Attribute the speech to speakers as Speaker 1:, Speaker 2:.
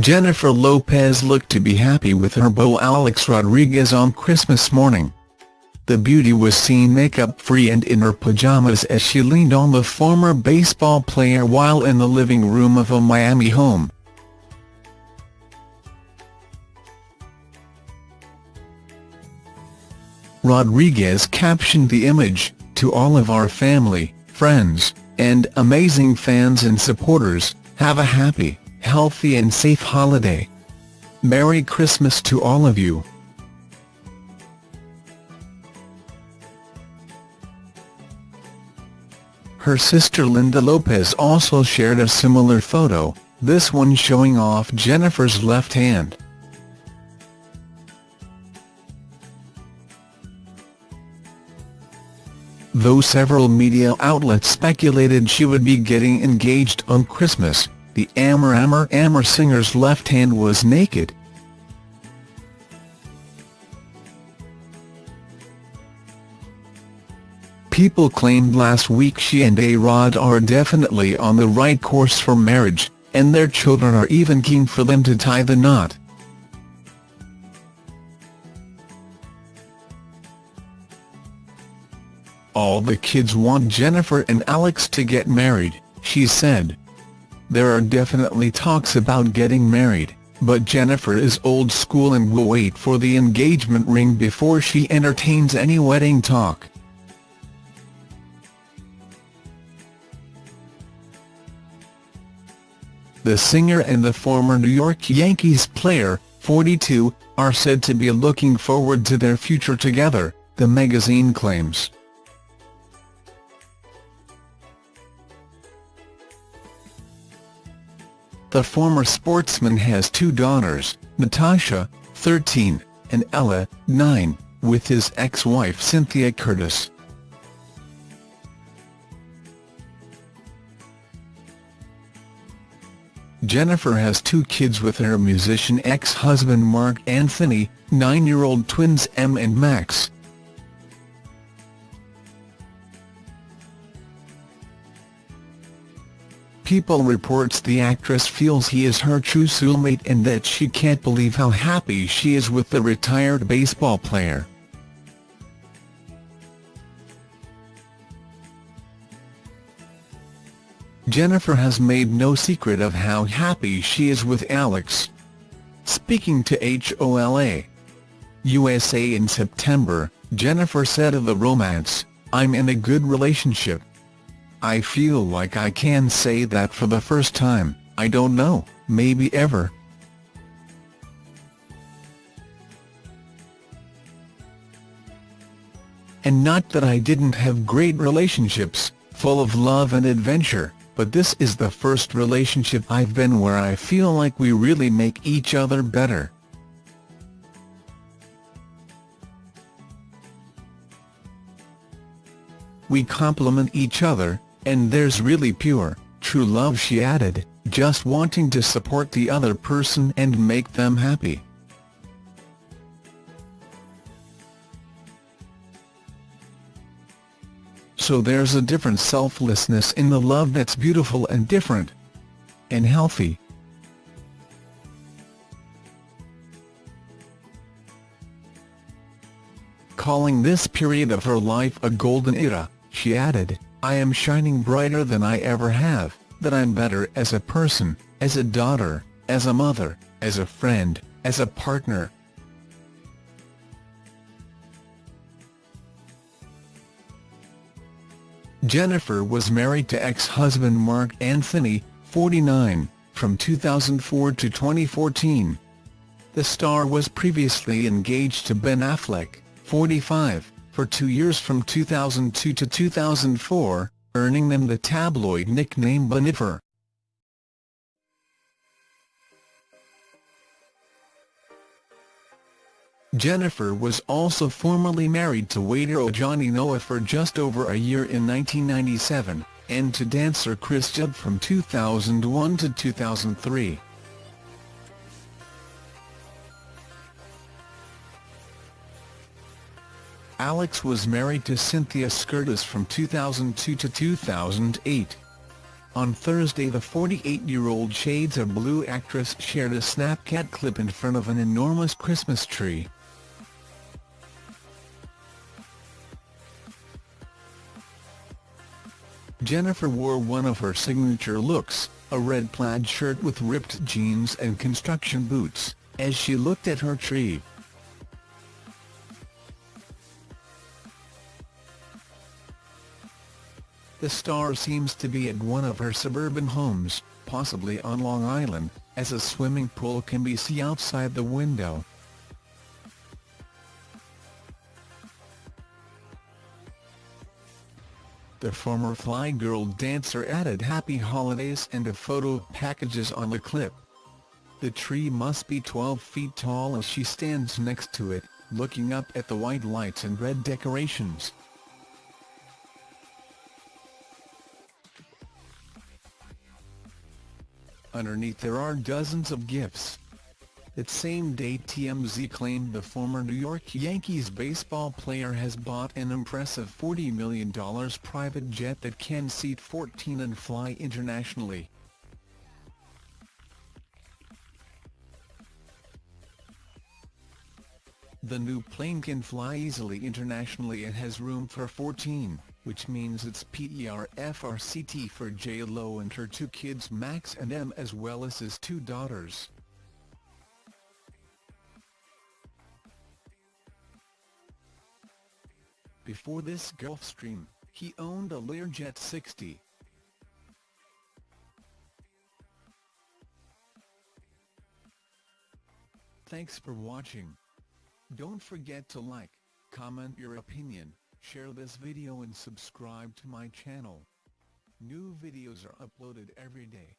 Speaker 1: Jennifer Lopez looked to be happy with her beau Alex Rodriguez on Christmas morning. The beauty was seen makeup-free and in her pajamas as she leaned on the former baseball player while in the living room of a Miami home. Rodriguez captioned the image, to all of our family, friends, and amazing fans and supporters, have a happy, healthy and safe holiday. Merry Christmas to all of you. Her sister Linda Lopez also shared a similar photo, this one showing off Jennifer's left hand. Though several media outlets speculated she would be getting engaged on Christmas, the Amor Amor Amor singer's left hand was naked. People claimed last week she and A-Rod are definitely on the right course for marriage, and their children are even keen for them to tie the knot. All the kids want Jennifer and Alex to get married, she said. There are definitely talks about getting married, but Jennifer is old school and will wait for the engagement ring before she entertains any wedding talk. The singer and the former New York Yankees player, 42, are said to be looking forward to their future together, the magazine claims. The former sportsman has two daughters, Natasha, 13, and Ella, 9, with his ex-wife Cynthia Scurtis. Jennifer has two kids with her musician ex-husband Marc Anthony, nine-year-old twins Emme and Max. People reports the actress feels he is her true soulmate and that she can't believe how happy she is with the retired baseball player. Jennifer has made no secret of how happy she is with Alex. Speaking to HOLA USA in September, Jennifer said of the romance, I'm in a good relationship. I feel like I can say that for the first time, I don't know, maybe ever. And not that I didn't have great relationships, full of love and adventure, but this is the first relationship I've been where I feel like we really make each other better. We complement each other, and there's really pure, true love she added, just wanting to support the other person and make them happy. So there's a different selflessness in the love that's beautiful and different. And healthy. Calling this period of her life a golden era, she added, I am shining brighter than I ever have, that I'm better as a person, as a daughter, as a mother, as a friend, as a partner. Jennifer was married to ex-husband Marc Anthony, 49, from 2004 to 2014. The star was previously engaged to Ben Affleck, 45 for two years from 2002 to 2004, earning them the tabloid nickname Bennifer. Jennifer was also formerly married to waiter Johnny Noa for just over a year in 1997, and to dancer Chris Judd from 2001 to 2003. Alex was married to Cynthia Scurtis from 2002 to 2008. On Thursday the 48-year-old Shades of Blue actress shared a Snapchat clip in front of an enormous Christmas tree. Jennifer wore one of her signature looks, a red plaid shirt with ripped jeans and construction boots, as she looked at her tree. The star seems to be at one of her suburban homes, possibly on Long Island, as a swimming pool can be seen outside the window. The former Fly Girl dancer added happy holidays and a photo packages on the clip. The tree must be 12 feet tall as she stands next to it, looking up at the white lights and red decorations. Underneath there are dozens of gifts. That same day TMZ claimed the former New York Yankees baseball player has bought an impressive $40 million private jet that can seat 14 and fly internationally. The new plane can fly easily internationally and has room for 14 which means it's PERFRCT for J-Lo and her two kids Max and Emme as well as his two daughters. Before this Gulfstream, he owned a Learjet 60. Thanks for watching. Don't forget to like, comment your opinion, share this video and subscribe to my channel. New videos are uploaded every day.